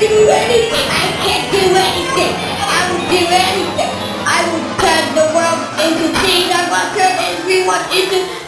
do anything. I can't do anything. I will do anything. I will turn the world into things. I will turn everyone into